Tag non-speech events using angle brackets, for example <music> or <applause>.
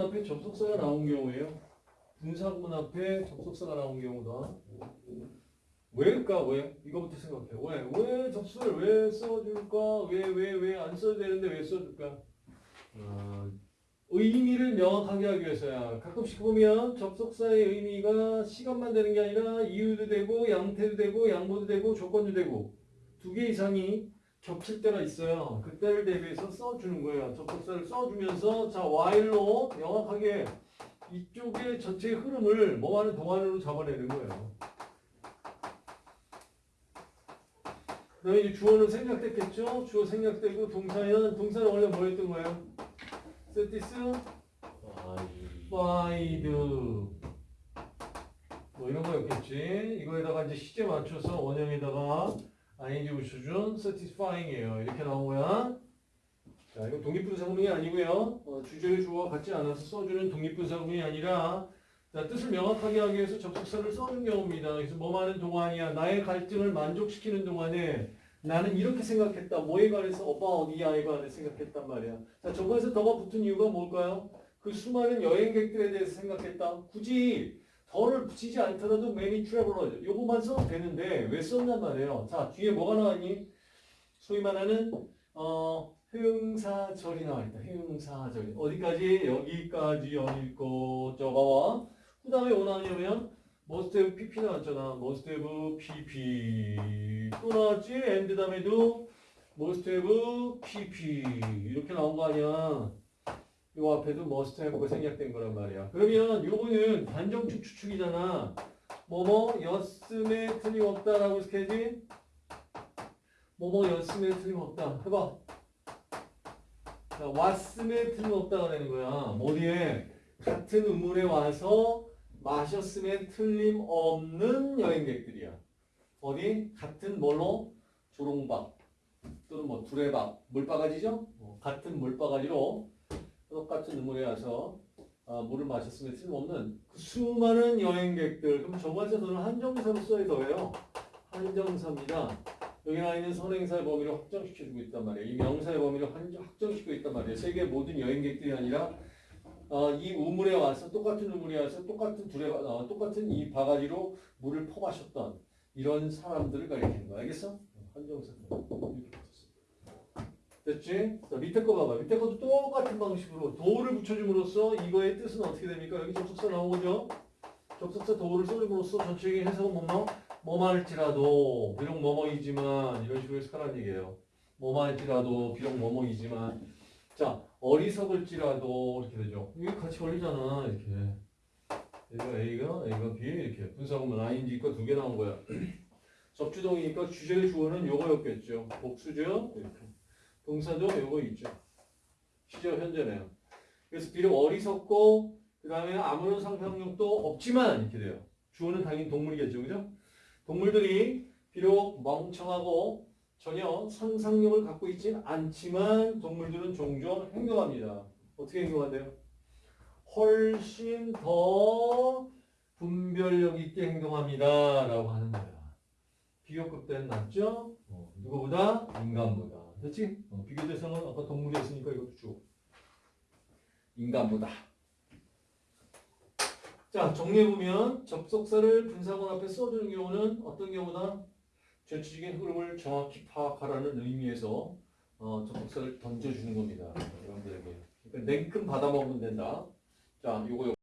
앞에 접속사가 나온 경우에요. 분사구문 앞에 접속사가 나온 경우다. 왜일까? 왜? 이거부터 생각해. 왜? 왜 접속을 왜 써줄까? 왜, 왜, 왜 안 써도 되는데 왜 써줄까? 어, 의미를 명확하게 하기 위해서야. 가끔씩 보면 접속사의 의미가 시간만 되는 게 아니라 이유도 되고, 양태도 되고, 양보도 되고, 조건도 되고, 두 개 이상이 겹칠 때가 있어요. 그때를 대비해서 써주는 거예요. 접속사를 써주면서, 자, while로 명확하게 이쪽의 전체 흐름을 뭐하는 동안으로 잡아내는 거예요. 그 다음에 이제 주어는 생략됐겠죠? 주어 생략되고 동사는 동사는 원래 뭐였던 거예요? satis, fied 뭐 이런 거였겠지. 이거에다가 이제 시제 맞춰서 원형에다가 ing 붙여준 satisfying이에요. 이렇게 나온 거야. 자, 이거 독립분사구문이 아니고요. 어, 주제의 주어와 같지 않아서 써주는 독립분사구문이 아니라 자, 뜻을 명확하게 하기 위해서 접속사를 써준 경우입니다. 그래서 뭐 하는 동안이야. 나의 갈등을 만족시키는 동안에 나는 이렇게 생각했다. 뭐에 관해서 오빠 어디야에 관해 생각했단 말이야. 자, 저거에서 더가 붙은 이유가 뭘까요? 그 수많은 여행객들에 대해서 생각했다. 굳이 더를 붙이지 않더라도 many travelers 요거만 써도 되는데 왜 썼냔 말이에요. 자, 뒤에 뭐가 나왔니? 소위 말하는 어 형사절이 나와 있다. 형사절. 어디까지? 여기까지 여기고 저거와 그 다음에 뭐 나왔냐면 must have pp 나왔잖아. must have pp 또 나왔지? and 다음에도 must have pp 이렇게 나온 거 아니야. 요 앞에도 must have가 생략된 거란 말이야. 그러면 요거는 단정축 추측이잖아. 뭐뭐 였음에 틀림없다라고 해야지. 뭐뭐 였음에 틀림없다. 해봐. 자, 왔음에 틀림없다가 되는 거야. 어디에? 같은 우물에 와서 마셨음에 틀림없는 여행객들이야. 어디? 같은 뭘로? 조롱박 또는 뭐 두레박, 물바가지죠? 어, 같은 물바가지로 똑같은 우물에 와서 아, 물을 마셨음에 틀림없는 그 수많은 여행객들. 그럼 정관사 저는 한정사로 써야 더해요. 한정사입니다. 여기 나와 있는 선행사의 범위를 확정시켜주고 있단 말이에요. 이 명사의 범위를 한정- 확정시키고 있단 말이에요. 세계 모든 여행객들이 아니라 어, 이 우물에 와서 똑같은 우물에 와서 똑같은 둘에 어, 똑같은 이 바가지로 물을 퍼마셨던 이런 사람들을 가리키는 거 알겠어? 한정사. 됐지? 자, 밑에 거 봐봐. 밑에 것도 똑같은 방식으로 도를 붙여줌으로써 이거의 뜻은 어떻게 됩니까? 여기 접속사 나온 거죠? 접속사 도를 써줌으로써 전체적인 해석은 뭐뭐? 뭐말지라도 비록 뭐뭐이지만 이런 식으로 해석하라는 얘기예요. 뭐말지라도 비록 뭐뭐이지만 자 어리석을지라도 이렇게 되죠. 이게 같이 걸리잖아 이렇게. 얘가 A가 A가 B 이렇게 분사구문 ING가 두개 나온 거야. <clears throat> 접주동이니까 주제의 주어는 요거였겠죠. 복수죠. 이렇게. 동사도 요거 있죠. 시제 현재네요. 그래서 비록 어리석고 그 다음에 아무런 상상력도 없지만 이렇게 돼요. 주어는 당연히 동물이겠죠, 그죠? 동물들이 비록 멍청하고 전혀 상상력을 갖고 있진 않지만 동물들은 종종 행동합니다. 어떻게 행동한대요? 훨씬 더 분별력 있게 행동합니다. 라고 하는 거야. 비교급 때는 낫죠? 어, 누구보다? 인간보다. 됐지? 어, 비교 대상은 아까 동물이었으니까 이것도 쭉. 인간보다. 자, 정리해보면 접속사를 분사문 앞에 써주는 경우는 어떤 경우나 전체적인 흐름을 정확히 파악하라는 의미에서 어, 접속사를 던져주는 겁니다. 여러분들에게. 그러니까 냉큼 받아먹으면 된다. 자, 요거